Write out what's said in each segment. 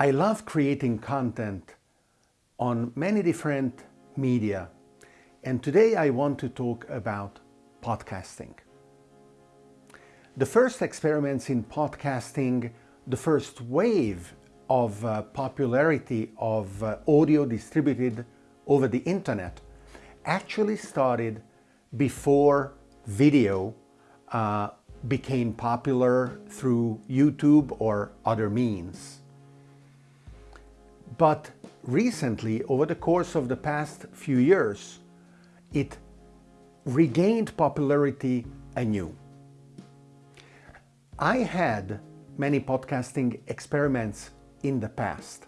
I love creating content on many different media and today I want to talk about podcasting. The first experiments in podcasting, the first wave of uh, popularity of uh, audio distributed over the internet actually started before video uh, became popular through YouTube or other means. But recently, over the course of the past few years, it regained popularity anew. I had many podcasting experiments in the past,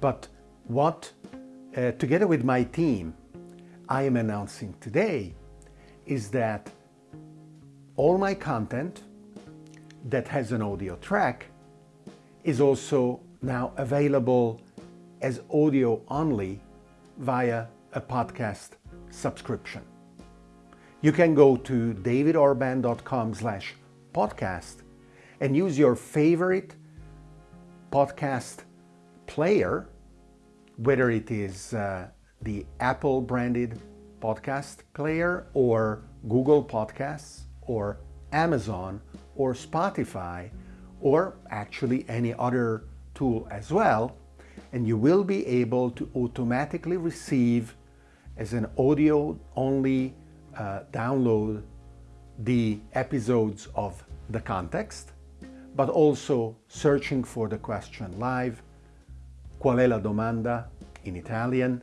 but what, uh, together with my team, I am announcing today is that all my content that has an audio track is also now available as audio only via a podcast subscription. You can go to davidorban.com slash podcast and use your favorite podcast player, whether it is uh, the Apple branded podcast player or Google Podcasts or Amazon or Spotify or actually any other tool as well and you will be able to automatically receive as an audio only uh, download the episodes of the context but also searching for the question live qual è la domanda in Italian?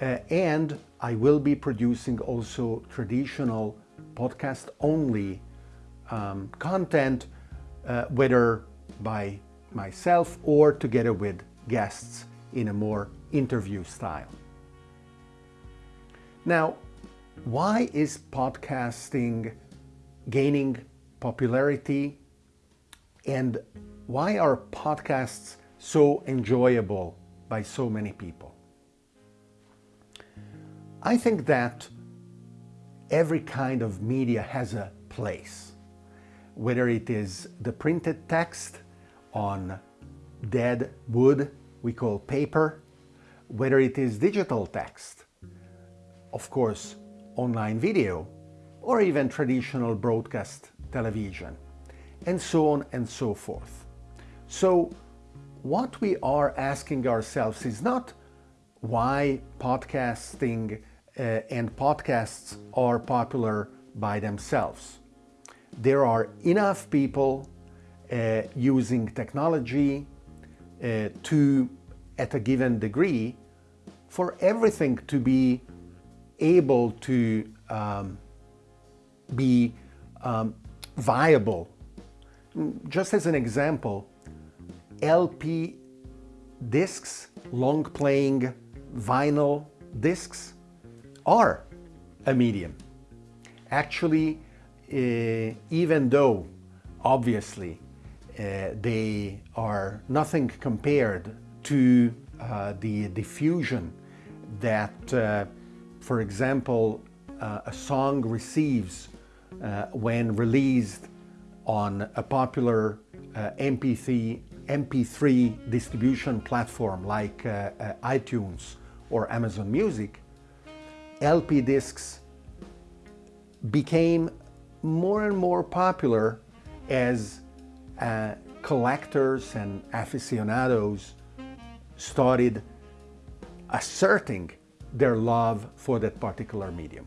Uh, and I will be producing also traditional podcast only um, content uh, whether by myself or together with guests in a more interview style. Now, why is podcasting gaining popularity and why are podcasts so enjoyable by so many people? I think that every kind of media has a place, whether it is the printed text on dead wood we call paper, whether it is digital text, of course online video, or even traditional broadcast television, and so on and so forth. So what we are asking ourselves is not why podcasting uh, and podcasts are popular by themselves. There are enough people uh, using technology uh, to, at a given degree, for everything to be able to um, be um, viable. Just as an example, LP discs, long playing vinyl discs, are a medium. Actually, uh, even though obviously uh, they are nothing compared to uh, the diffusion that, uh, for example, uh, a song receives uh, when released on a popular MP3, MP3 distribution platform like iTunes or Amazon Music, LP discs became more and more popular as uh, collectors and aficionados started asserting their love for that particular medium.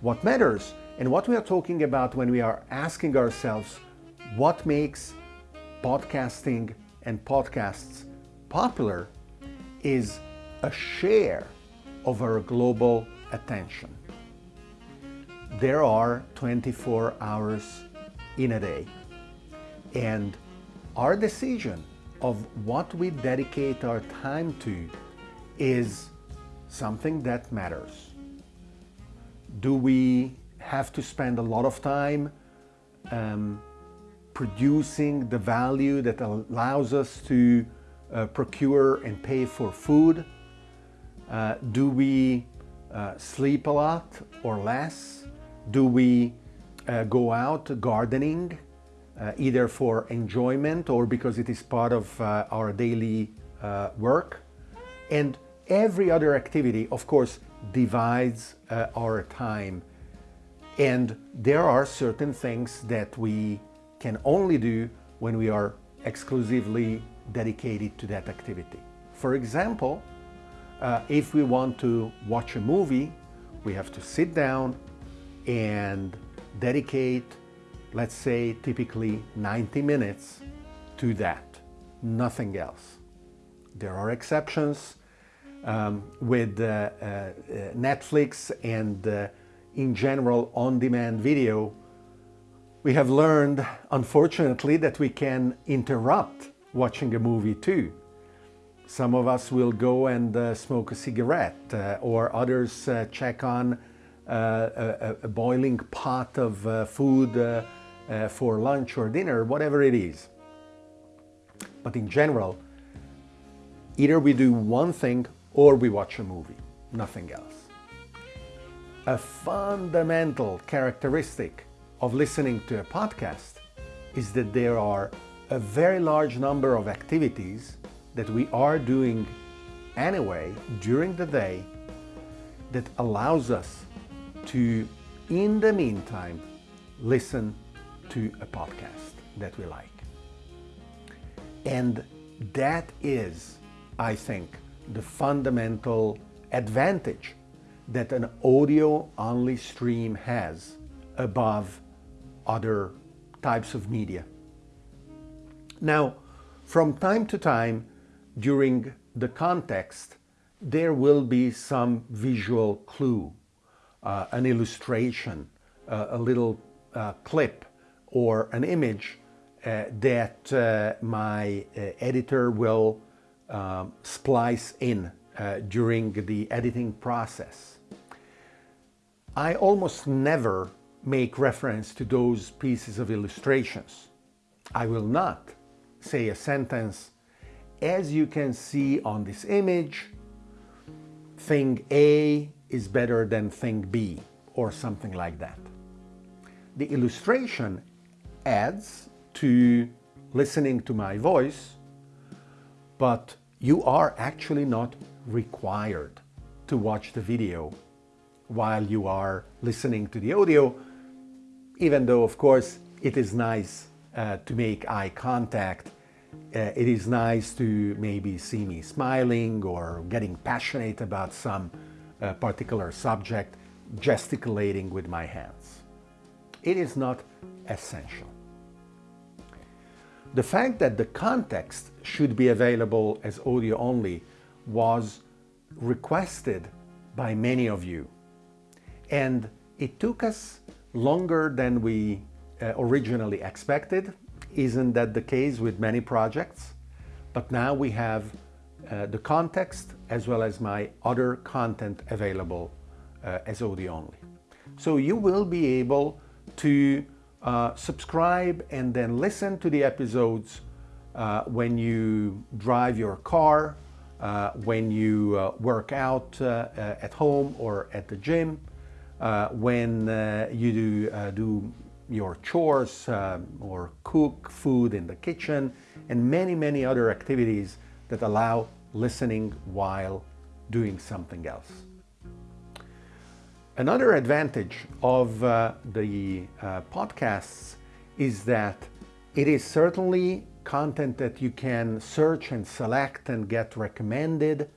What matters and what we are talking about when we are asking ourselves what makes podcasting and podcasts popular is a share of our global attention. There are 24 hours in a day. And our decision of what we dedicate our time to is something that matters. Do we have to spend a lot of time um, producing the value that allows us to uh, procure and pay for food? Uh, do we uh, sleep a lot or less? Do we uh, go out gardening uh, either for enjoyment or because it is part of uh, our daily uh, work. And every other activity, of course, divides uh, our time. And there are certain things that we can only do when we are exclusively dedicated to that activity. For example, uh, if we want to watch a movie, we have to sit down and dedicate, let's say, typically 90 minutes to that, nothing else. There are exceptions um, with uh, uh, Netflix and uh, in general on-demand video. We have learned, unfortunately, that we can interrupt watching a movie too. Some of us will go and uh, smoke a cigarette uh, or others uh, check on uh, a, a, boiling pot of uh, food uh, Uh, for lunch or dinner, whatever it is. But in general, either we do one thing or we watch a movie, nothing else. A fundamental characteristic of listening to a podcast is that there are a very large number of activities that we are doing anyway during the day that allows us to, in the meantime, listen to a podcast that we like. And that is, I think, the fundamental advantage that an audio-only stream has above other types of media. Now, from time to time, during the context, there will be some visual clue, uh, an illustration, uh, a little uh, clip or an image uh, that uh, my uh, editor will um, splice in during the editing process. I almost never make reference to those pieces of illustrations. I will not say a sentence as you can see on this image, thing A is better than thing B or something like that. The illustration adds to listening to my voice, but you are actually not required to watch the video while you are listening to the audio, even though, of course, it is nice uh, to make eye contact uh, it is nice to maybe see me smiling or getting passionate about some uh, particular subject, gesticulating with my hands. It is not essential. The fact that the context should be available as audio only was requested by many of you. And it took us longer than we uh, originally expected isn't that the case with many projects? But now we have uh, the context as well as my other content available uh, as audio only. So you will be able to uh, subscribe and then listen to the episodes uh, when you drive your car, uh, when you uh, work out at home or at the gym, when you do, do your chores um, or cook food in the kitchen and many, many other activities that allow listening while doing something else. Another advantage of uh, the uh, podcasts is that it is certainly content that you can search and select and get recommended.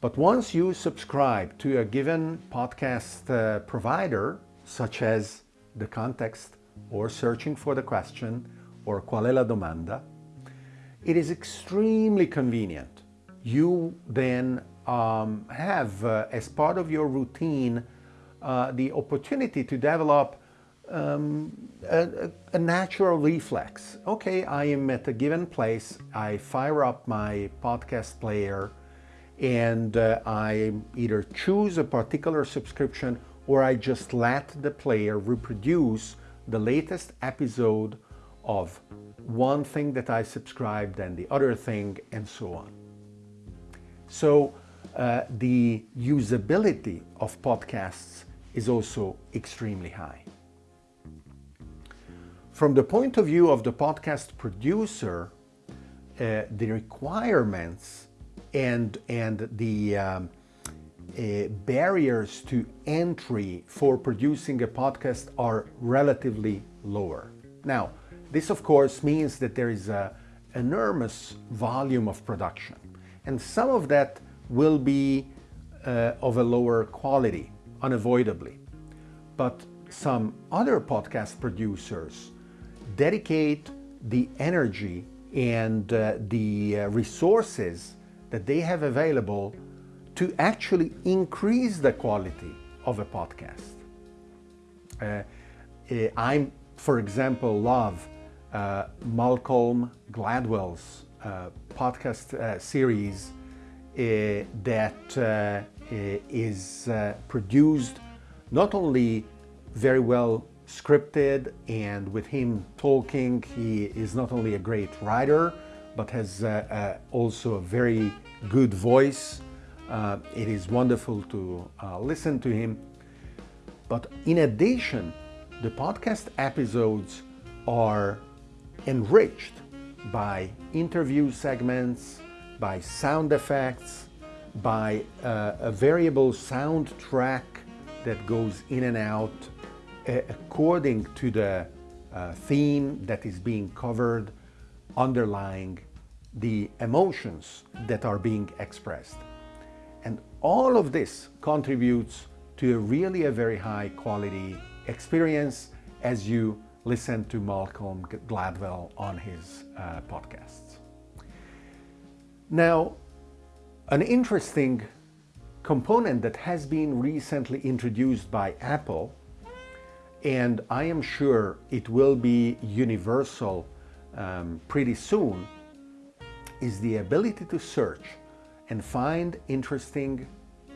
But once you subscribe to a given podcast uh, provider, such as the context or searching for the question or qual è la domanda, it is extremely convenient. You then um, have, uh, as part of your routine, uh, the opportunity to develop um, a, a, natural reflex. Okay, I am at a given place, I fire up my podcast player and uh, I either choose a particular subscription or I just let the player reproduce the latest episode of one thing that I subscribed and the other thing and so on. So uh, the usability of podcasts is also extremely high. from the point of view of the podcast producer, uh, the requirements and, and the um, uh, barriers to entry for producing a podcast are relatively lower. Now, this of course means that there is an enormous volume of production and some of that will be uh, of a lower quality, unavoidably. But some other podcast producers dedicate the energy and uh, the uh, resources that they have available to actually increase the quality of a podcast. Uh, uh I'm, for example, love uh, Malcolm Gladwell's uh, podcast series that is produced not only very well scripted and with him talking he is not only a great writer but has also a very good voice uh, it is wonderful to uh, listen to him. But in addition, the podcast episodes are enriched by interview segments, by sound effects, by uh, a variable soundtrack that goes in and out uh, according to the uh, theme that is being covered, underlying the emotions that are being expressed. And all of this contributes to a really a very high quality experience as you listen to Malcolm Gladwell on his uh, podcasts. Now, an interesting component that has been recently introduced by Apple, and I am sure it will be universal um, pretty soon, is the ability to search and find interesting,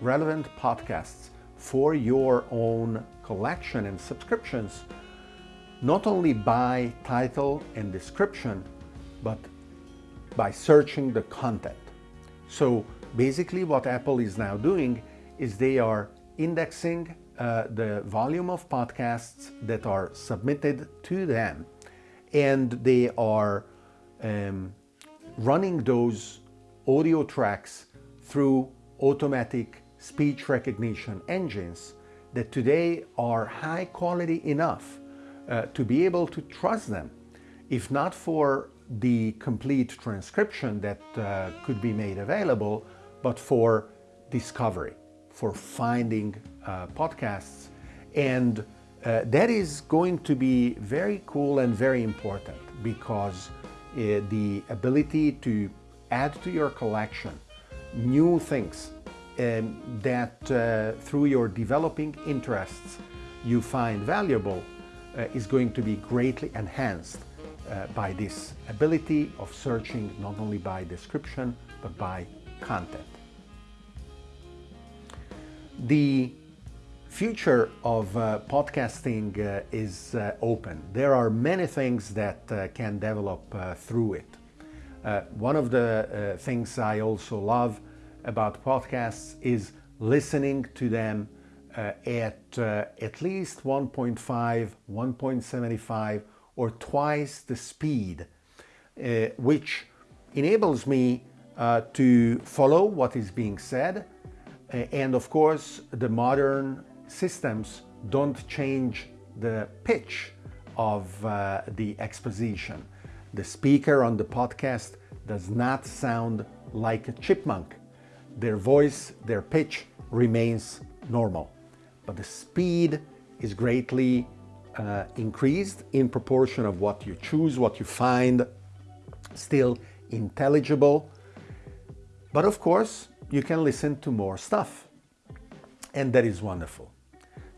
relevant podcasts for your own collection and subscriptions, not only by title and description, but by searching the content. So basically what Apple is now doing is they are indexing uh, the volume of podcasts that are submitted to them. And they are um, running those audio tracks through automatic speech recognition engines that today are high quality enough uh, to be able to trust them, if not for the complete transcription that uh, could be made available, but for discovery, for finding uh, podcasts. And uh, that is going to be very cool and very important because uh, the ability to add to your collection new things um, that uh, through your developing interests you find valuable uh, is going to be greatly enhanced uh, by this ability of searching not only by description but by content. The future of uh, podcasting uh, is uh, open. There are many things that uh, can develop uh, through it. Uh, one of the things I also love about podcasts is listening to them at at least 1.5, 1.75 or twice the speed, which enables me to follow what is being said and of course the modern systems don't change the pitch of uh, the exposition. The speaker on the podcast does not sound like a chipmunk. Their voice, their pitch remains normal, but the speed is greatly uh, increased in proportion of what you choose, what you find still intelligible. But of course, you can listen to more stuff, and that is wonderful.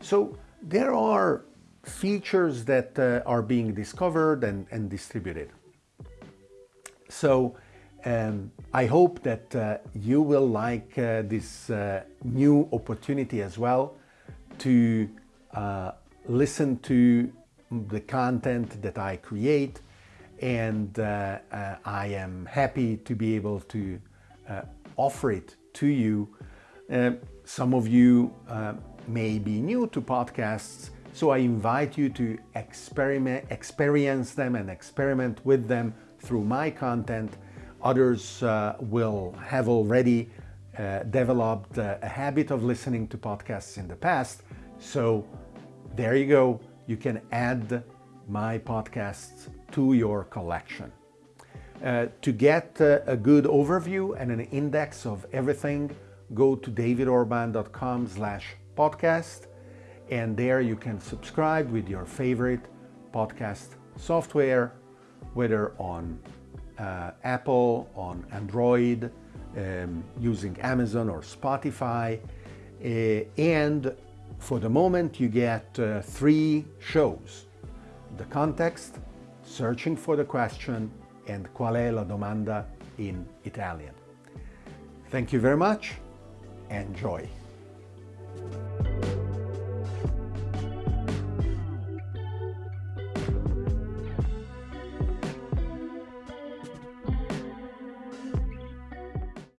So there are features that uh, are being discovered and, and distributed. So um, I hope that uh, you will like uh, this uh, new opportunity as well to uh, listen to the content that I create and uh, I am happy to be able to offer it to you. some of you may be new to podcasts, So I invite you to experiment, experience them and experiment with them through my content. Others uh, will have already uh, developed uh, a habit of listening to podcasts in the past. So there you go. You can add my podcasts to your collection. Uh, to get uh, a good overview and an index of everything, go to davidorban.com slash podcast and there you can subscribe with your favorite podcast software, whether on uh, Apple, on Android, um, using Amazon or Spotify. Uh, and for the moment, you get uh, three shows. The context, searching for the question, and qual è la domanda in Italian. Thank you very much. Enjoy.